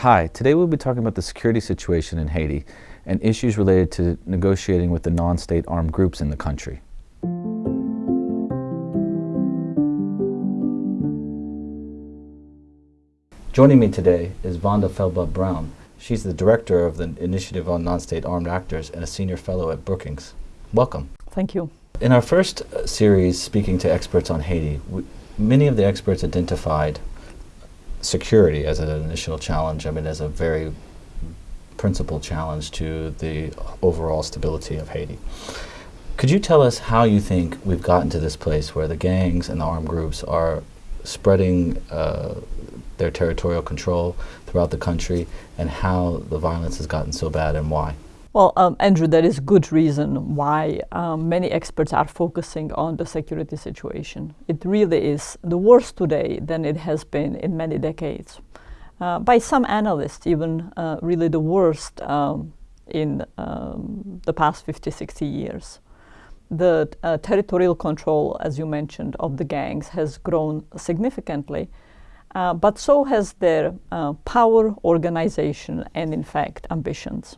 Hi, today we'll be talking about the security situation in Haiti and issues related to negotiating with the non-state armed groups in the country. Joining me today is Vanda Felbab-Brown. She's the director of the Initiative on Non-State Armed Actors and a senior fellow at Brookings. Welcome. Thank you. In our first uh, series, speaking to experts on Haiti, many of the experts identified security as an initial challenge, I mean, as a very principal challenge to the overall stability of Haiti. Could you tell us how you think we've gotten to this place where the gangs and the armed groups are spreading uh, their territorial control throughout the country and how the violence has gotten so bad and why? Well, um, Andrew, there is good reason why um, many experts are focusing on the security situation. It really is the worst today than it has been in many decades. Uh, by some analysts, even uh, really the worst um, in um, the past 50, 60 years. The uh, territorial control, as you mentioned, of the gangs has grown significantly, uh, but so has their uh, power, organization, and in fact, ambitions.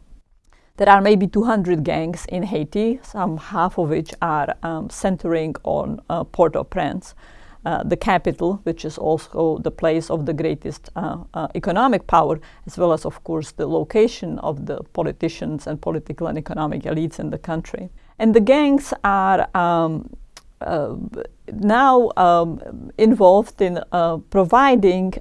There are maybe 200 gangs in Haiti, some half of which are um, centering on uh, Port-au-Prince, uh, the capital, which is also the place of the greatest uh, uh, economic power, as well as, of course, the location of the politicians and political and economic elites in the country. And the gangs are um, uh, now um, involved in uh, providing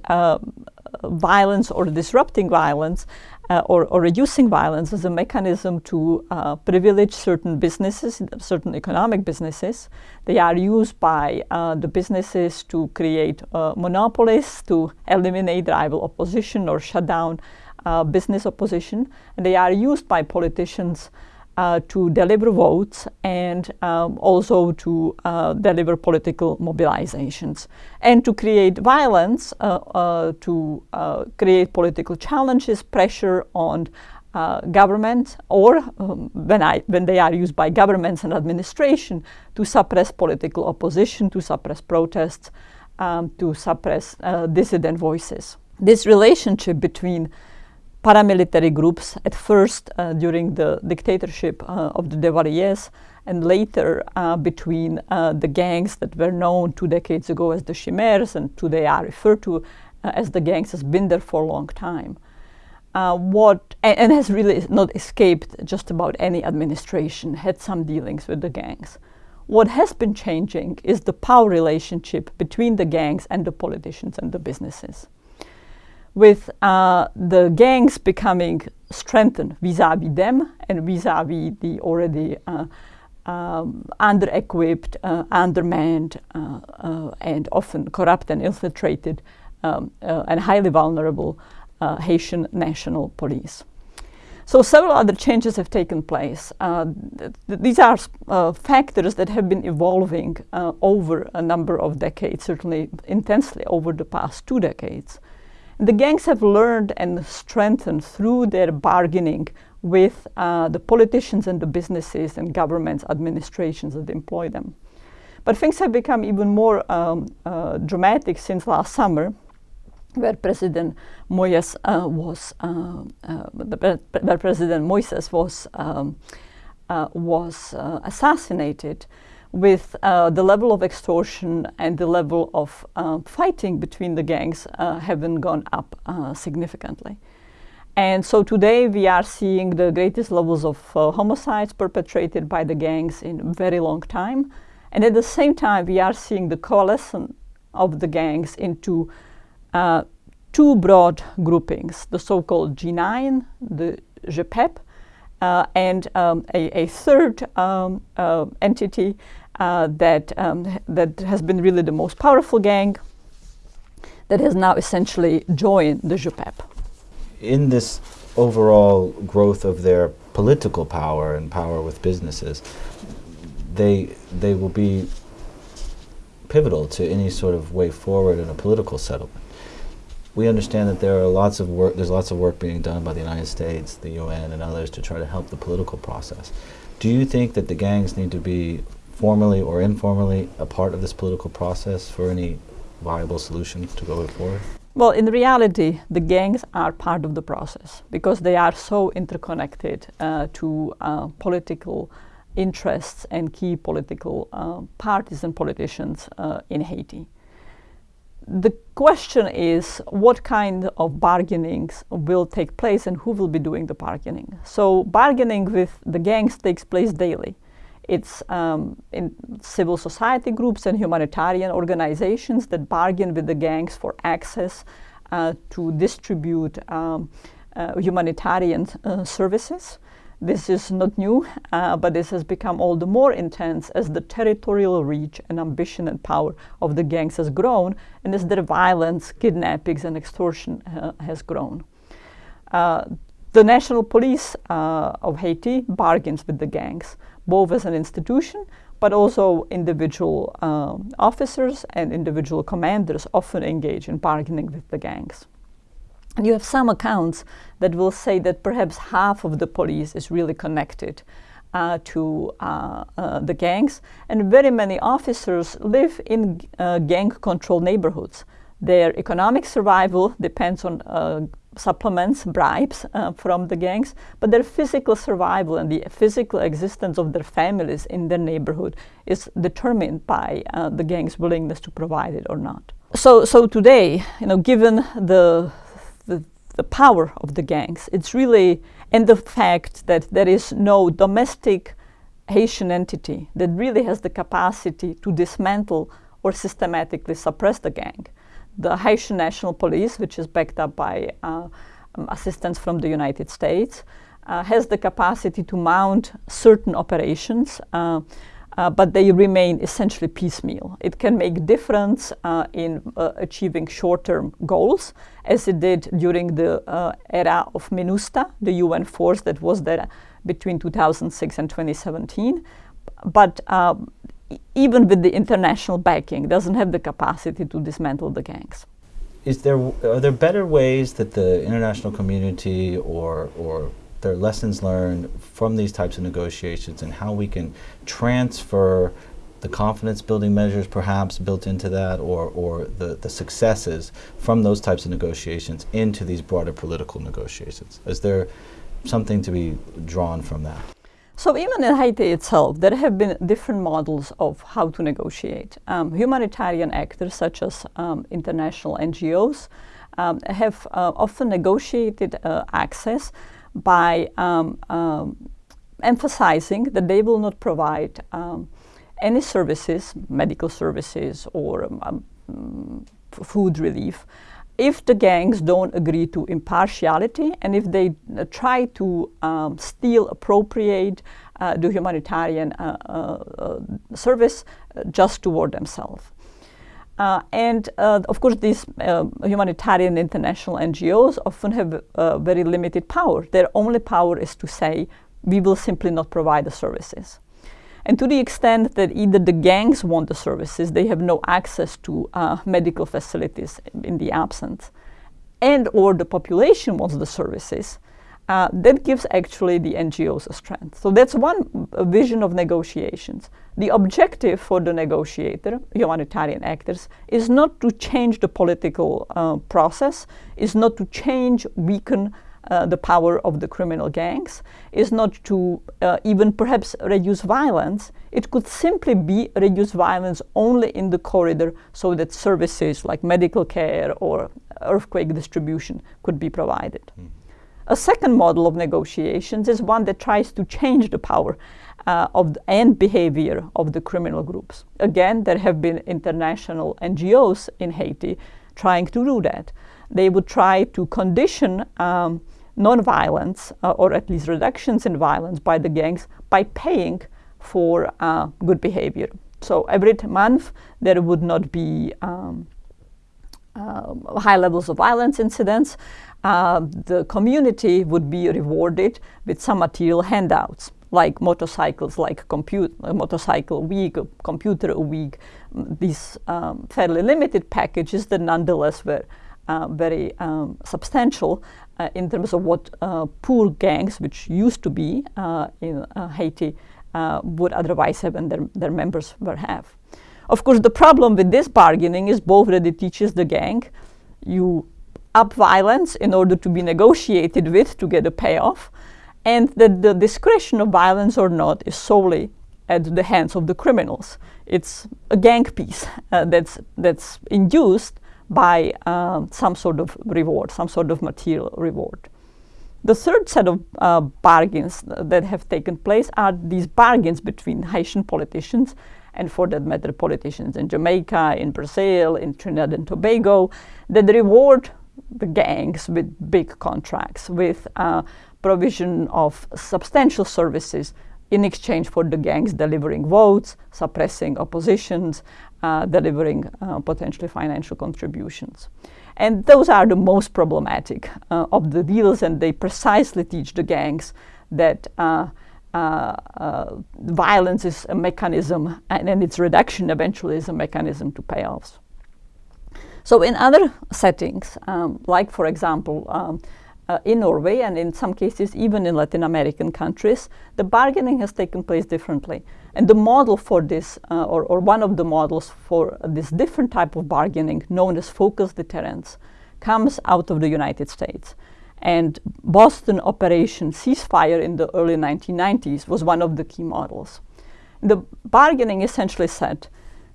violence or disrupting violence uh, or, or, reducing violence as a mechanism to uh, privilege certain businesses, certain economic businesses. They are used by uh, the businesses to create uh, monopolies, to eliminate rival opposition or shut down uh, business opposition. And they are used by politicians uh, to deliver votes and um, also to uh, deliver political mobilizations and to create violence, uh, uh to uh, create political challenges, pressure on uh, government or um, when, I, when they are used by governments and administration to suppress political opposition, to suppress protests, um, to suppress dissident voices. This relationship between paramilitary groups at first uh, during the dictatorship uh, of the Duvaliers and later uh, between uh, the gangs that were known two decades ago as the Chimères and today are referred to uh, as the gangs has been there for a long time. Uh, what and, and, has really not escaped just about any administration had some dealings with the gangs. What has been changing is the power relationship between the gangs and the politicians and the businesses with uh, the gangs becoming strengthened vis-a-vis -vis them and vis-a-vis -vis the already uh, um, under-equipped, uh, undermanned, uh, uh, and often corrupt and infiltrated um, uh, and highly vulnerable Haitian national police. So several other changes have taken place. Th these are factors that have been evolving over a number of decades, certainly intensely over the past two decades. The gangs have learned and strengthened through their bargaining with uh, the politicians and the businesses and governments, administrations that employ them. But things have become even more um, uh, dramatic since last summer, where President Moïse uh, was, uh, uh, where President Moises was um, uh, was assassinated with uh, the level of extortion and the level of uh, fighting between the gangs uh, having gone up uh, significantly. And so today we are seeing the greatest levels of uh, homicides perpetrated by the gangs in a very long time. And at the same time, we are seeing the coalescence of the gangs into uh, two broad groupings, the so-called G9, the G-Pep, uh, and um, a, a, third um, uh, entity uh, that, um, that has been really the most powerful gang that has now essentially joined the G-Pep. In this overall growth of their political power and power with businesses, they, they will be pivotal to any sort of way forward in a political settlement. We understand that there are lots of work, there's lots of work being done by the United States, the UN, and others to try to help the political process. Do you think that the gangs need to be formally or informally a part of this political process for any viable solution to go forward? Well, in reality, the gangs are part of the process because they are so interconnected uh, to uh, political interests and key political uh, parties and politicians uh, in Haiti. The question is what kind of bargainings will take place and who will be doing the bargaining. So bargaining with the gangs takes place daily. It's um, in civil society groups and humanitarian organizations that bargain with the gangs for access uh, to distribute um, uh, humanitarian uh, services. This is not new, uh, but this has become all the more intense as the territorial reach and ambition and power of the gangs has grown and as their violence, kidnappings, and extortion uh, has grown. Uh, the National Police of Haiti bargains with the gangs both as an institution but also individual um, officers and individual commanders often engage in bargaining with the gangs. And you have some accounts that will say that perhaps half of the police is really connected uh, to uh, uh, the gangs, and very many officers live in uh, gang-controlled neighborhoods. Their economic survival depends on uh, supplements, bribes uh, from the gangs, but their physical survival and the physical existence of their families in their neighborhood is determined by uh, the gang's willingness to provide it or not. So, so today, you know, given the, the, the power of the gangs, it's really, and the fact that there is no domestic Haitian entity that really has the capacity to dismantle or systematically suppress the gang the Haitian National Police, which is backed up by uh, um, assistance from the United States, uh, has the capacity to mount certain operations, uh, uh but they remain essentially piecemeal. It can make difference uh, in uh, achieving short-term goals, as it did during the era of MINUSTAH, the UN force that was there between 2006 and 2017. But even with the international backing, doesn't have the capacity to dismantle the gangs. Is there are there better ways that the international community or or there lessons learned from these types of negotiations and how we can transfer the confidence building measures perhaps built into that or, or the, the successes from those types of negotiations into these broader political negotiations? Is there something to be drawn from that? So even in Haiti itself, there have been different models of how to negotiate. Um, humanitarian actors such as um, international NGOs um, have uh, often negotiated uh, access by um, um, emphasizing that they will not provide um, any services, medical services or food relief, if the gangs don't agree to impartiality and if they uh, try to um, steal, appropriate, uh, do humanitarian uh, uh, uh service just toward themselves. and of course, these humanitarian international NGOs often have very limited power. Their only power is to say, we will simply not provide the services. And to the extent that either the gangs want the services, they have no access to uh, medical facilities in the absence, and or the population wants the services, uh, that gives actually the NGOs a strength. So that's one vision of negotiations. The objective for the negotiator, humanitarian actors, is not to change the political uh, process, is not to change, weaken uh, the power of the criminal gangs is not to uh, even perhaps reduce violence. It could simply be reduce violence only in the corridor so that services like medical care or earthquake distribution could be provided. Mm. A second model of negotiations is one that tries to change the power uh, of the, and behavior of the criminal groups. Again, there have been international NGOs in Haiti trying to do that. They would try to condition um, non-violence uh, or at least reductions in violence by the gangs by paying for uh, good behavior. So every month there would not be um, uh, high levels of violence incidents. Uh, the community would be rewarded with some material handouts like motorcycles, like a motorcycle a week, computer a week, these um, fairly limited packages that nonetheless were uh, very um, substantial uh, in terms of what uh, poor gangs, which used to be uh, in uh, Haiti, uh, would otherwise have and their, their members would have. Of course, the problem with this bargaining is both that it teaches the gang you up violence in order to be negotiated with to get a payoff, and that the discretion of violence or not is solely at the hands of the criminals. It's a gang peace uh, that's, that's induced by uh, some sort of reward, some sort of material reward. The third set of uh, bargains that have taken place are these bargains between Haitian politicians and for that matter politicians in Jamaica, in Brazil, in Trinidad and Tobago that reward the gangs with big contracts, with uh, provision of substantial services in exchange for the gangs delivering votes, suppressing oppositions, delivering uh, potentially financial contributions. And those are the most problematic uh, of the deals, and they precisely teach the gangs that uh, uh, uh, violence is a mechanism, and, and its reduction eventually is a mechanism to payoffs. So in other settings, um, like for example, um, uh, in Norway and in some cases even in Latin American countries, the bargaining has taken place differently. And the model for this, uh, or, or, one of the models for this different type of bargaining known as focus deterrence, comes out of the United States. And Boston Operation Ceasefire in the early 1990s was one of the key models. The bargaining essentially said,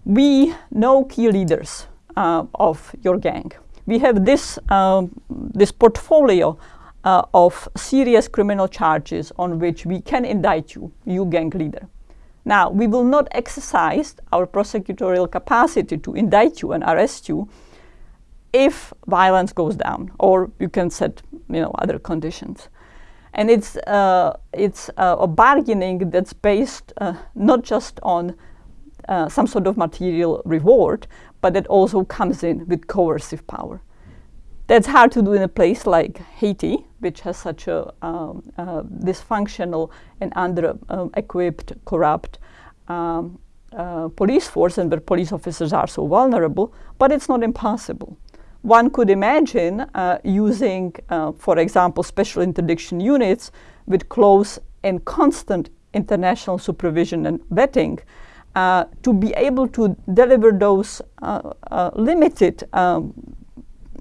we know key leaders uh, of your gang. We have this, um, this portfolio uh, of serious criminal charges on which we can indict you, you gang leader. Now, we will not exercise our prosecutorial capacity to indict you and arrest you if violence goes down, or you can set you know, other conditions. And it's, uh, it's uh, a bargaining that's based uh, not just on uh, some sort of material reward, but that also comes in with coercive power. That's hard to do in a place like Haiti, which has such a um, uh, dysfunctional and under-equipped, um, corrupt um, uh, police force and where police officers are so vulnerable, but it's not impossible. One could imagine uh, using, uh, for example, special interdiction units with close and constant international supervision and vetting uh, to be able to deliver those uh, uh, limited um,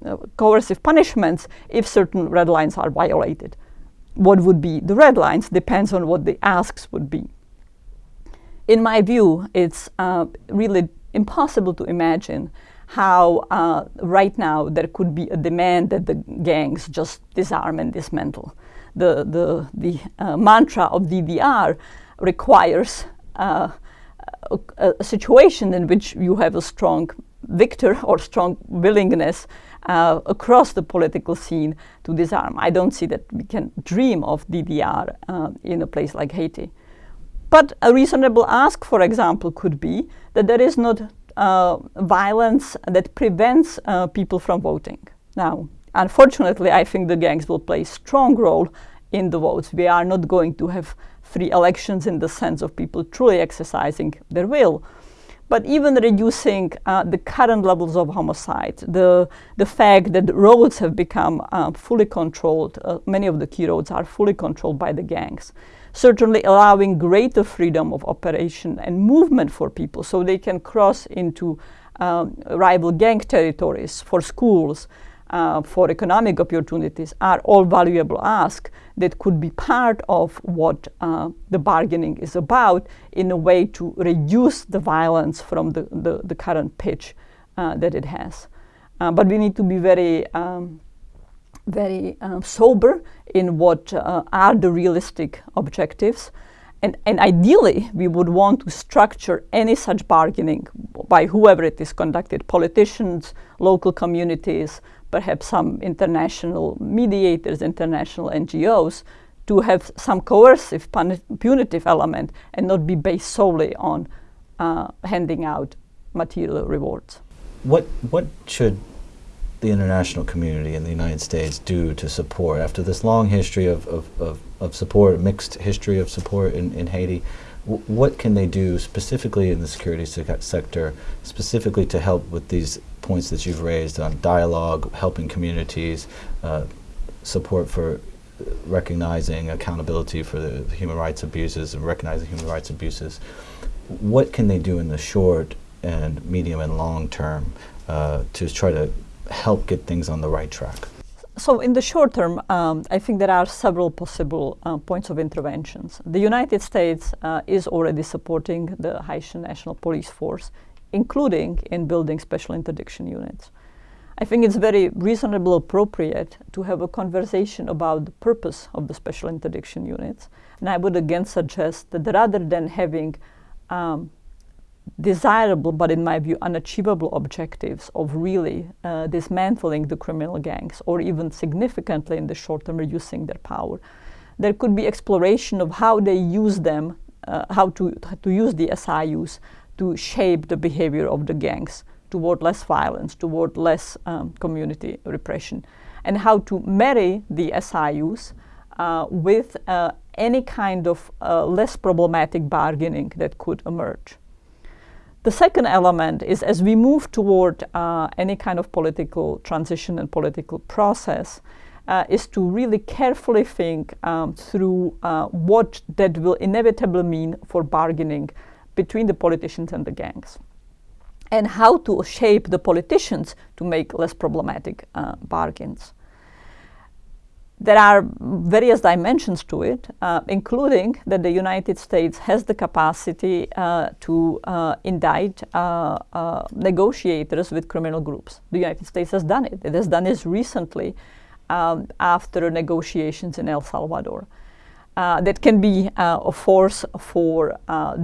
uh, coercive punishments if certain red lines are violated. What would be the red lines depends on what the asks would be. In my view, it's uh, really impossible to imagine how uh, right now there could be a demand that the gangs just disarm and dismantle. The, the, the mantra of DDR requires uh, a, a, situation in which you have a strong victor or strong willingness uh, across the political scene to disarm. I don't see that we can dream of DDR uh, in a place like Haiti. But a reasonable ask, for example, could be that there is not uh, violence that prevents uh, people from voting. Now, unfortunately, I think the gangs will play a strong role in the votes. We are not going to have free elections in the sense of people truly exercising their will. But even reducing uh, the current levels of homicide, the, the fact that roads have become uh, fully controlled, uh, many of the key roads are fully controlled by the gangs, certainly allowing greater freedom of operation and movement for people so they can cross into um, rival gang territories for schools, uh, for economic opportunities are all valuable asks that could be part of what uh, the bargaining is about in a way to reduce the violence from the, the, the current pitch uh, that it has. Uh, but we need to be very, um, very um, sober in what uh, are the realistic objectives. And, and, ideally, we would want to structure any such bargaining by whoever it is conducted, politicians, local communities, perhaps some international mediators, international NGOs, to have some coercive punitive element and not be based solely on uh, handing out material rewards. What, what should the international community in the United States do to support, after this long history of, of, of, of support, mixed history of support in, in Haiti, what can they do specifically in the security sector, specifically to help with these points that you've raised on dialogue, helping communities, uh, support for recognizing accountability for the, human rights abuses and recognizing human rights abuses. What can they do in the short and medium and long term uh, to try to help get things on the right track? So, in the short term, um, I think there are several possible uh, points of interventions. The United States uh, is already supporting the Haitian National Police Force, including in building special interdiction units. I think it's very reasonable, appropriate to have a conversation about the purpose of the special interdiction units. And I would again suggest that rather than having um, desirable, but in my view, unachievable objectives of really uh, dismantling the criminal gangs or even significantly in the short term reducing their power. There could be exploration of how they use them, uh, how to, to use the SIUs to shape the behavior of the gangs toward less violence, toward less um, community repression, and how to marry the SIUs uh, with uh, any kind of uh, less problematic bargaining that could emerge. The second element is as we move toward uh, any kind of political transition and political process, uh, is to really carefully think um, through uh, what that will inevitably mean for bargaining between the politicians and the gangs and how to shape the politicians to make less problematic uh, bargains there are various dimensions to it, uh, including that the United States has the capacity uh, to uh, indict uh, uh, negotiators with criminal groups. The United States has done it. It has done this recently um, after negotiations in El Salvador. Uh, that can be a force for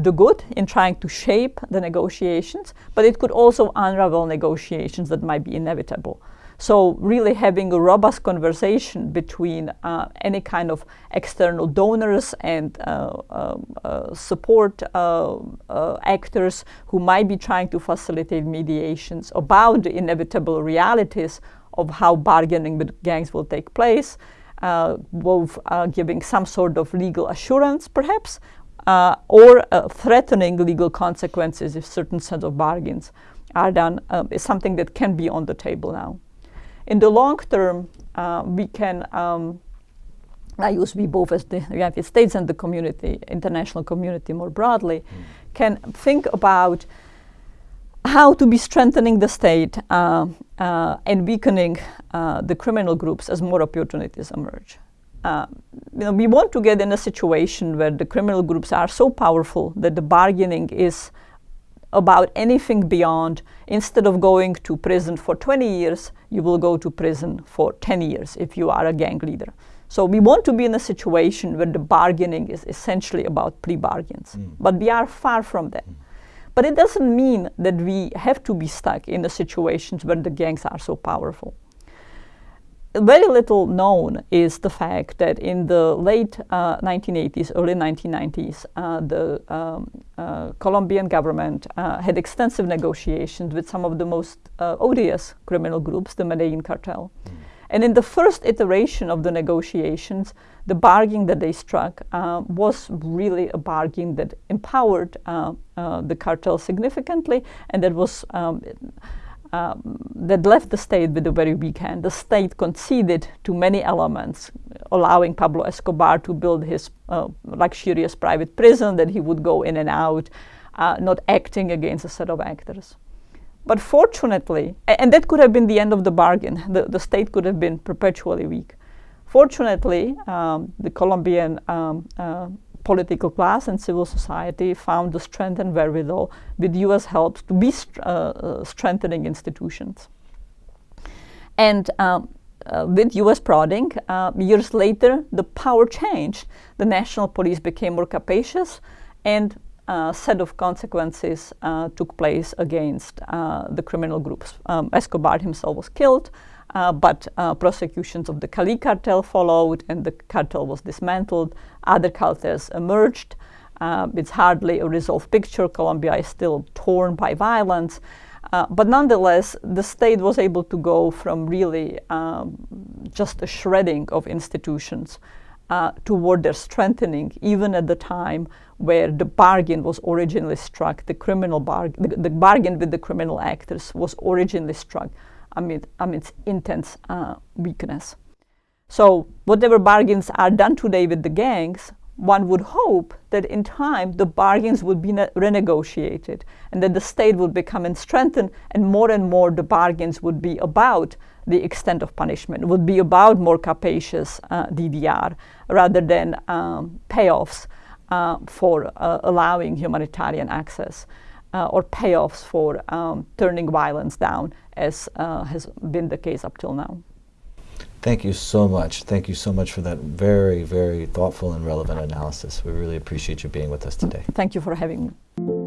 the good in trying to shape the negotiations, but it could also unravel negotiations that might be inevitable. So really having a robust conversation between uh, any kind of external donors and uh, uh, support uh, uh, actors who might be trying to facilitate mediations about the inevitable realities of how bargaining with gangs will take place, uh, both giving some sort of legal assurance perhaps, or threatening legal consequences if certain set of bargains are done is something that can be on the table now. In the long term, uh, we can, um, I use we both as the United States and the community, international community more broadly, mm. can think about how to be strengthening the state uh, uh, and weakening uh, the criminal groups as more opportunities emerge. Uh, you know, we want to get in a situation where the criminal groups are so powerful that the bargaining is about anything beyond instead of going to prison for 20 years, you will go to prison for 10 years if you are a gang leader. So we want to be in a situation where the bargaining is essentially about plea bargains, mm. but we are far from that. Mm. But it doesn't mean that we have to be stuck in the situations where the gangs are so powerful very little known is the fact that in the late uh, 1980s, early 1990s, uh, the um, uh, Colombian government uh, had extensive negotiations with some of the most uh, odious criminal groups, the Medellin cartel. Mm. And in the first iteration of the negotiations, the bargain that they struck uh, was really a bargain that empowered the cartel significantly, and that was um, um, that left the state with a very weak hand. The state conceded to many elements, allowing Pablo Escobar to build his uh, luxurious private prison that he would go in and out, uh, not acting against a set of actors. But fortunately, and that could have been the end of the bargain, the, the state could have been perpetually weak. Fortunately, um, the Colombian um, uh, political class and civil society found the strength and wherewithal with US help to be uh, uh, strengthening institutions. And um, uh, with US prodding, uh, years later, the power changed. The national police became more capacious and uh, set of consequences uh, took place against the criminal groups. Um, Escobar himself was killed. Uh, but uh, prosecutions of the Cali cartel followed and the cartel was dismantled. Other cartels emerged. Uh, it's hardly a resolved picture. Colombia is still torn by violence. Uh, but nonetheless, the state was able to go from really um, just a shredding of institutions uh, toward their strengthening, even at the time where the bargain was originally struck, the criminal bargain, the, the bargain with the criminal actors was originally struck amid, amidst intense uh, weakness. So whatever bargains are done today with the gangs one would hope that in time the bargains would be renegotiated and that the state would become and and more and more the bargains would be about the extent of punishment, would be about more capacious uh, DDR rather than um, payoffs uh, for uh, allowing humanitarian access uh, or payoffs for um, turning violence down as uh, has been the case up till now. Thank you so much. Thank you so much for that very, very thoughtful and relevant analysis. We really appreciate you being with us today. Thank you for having me.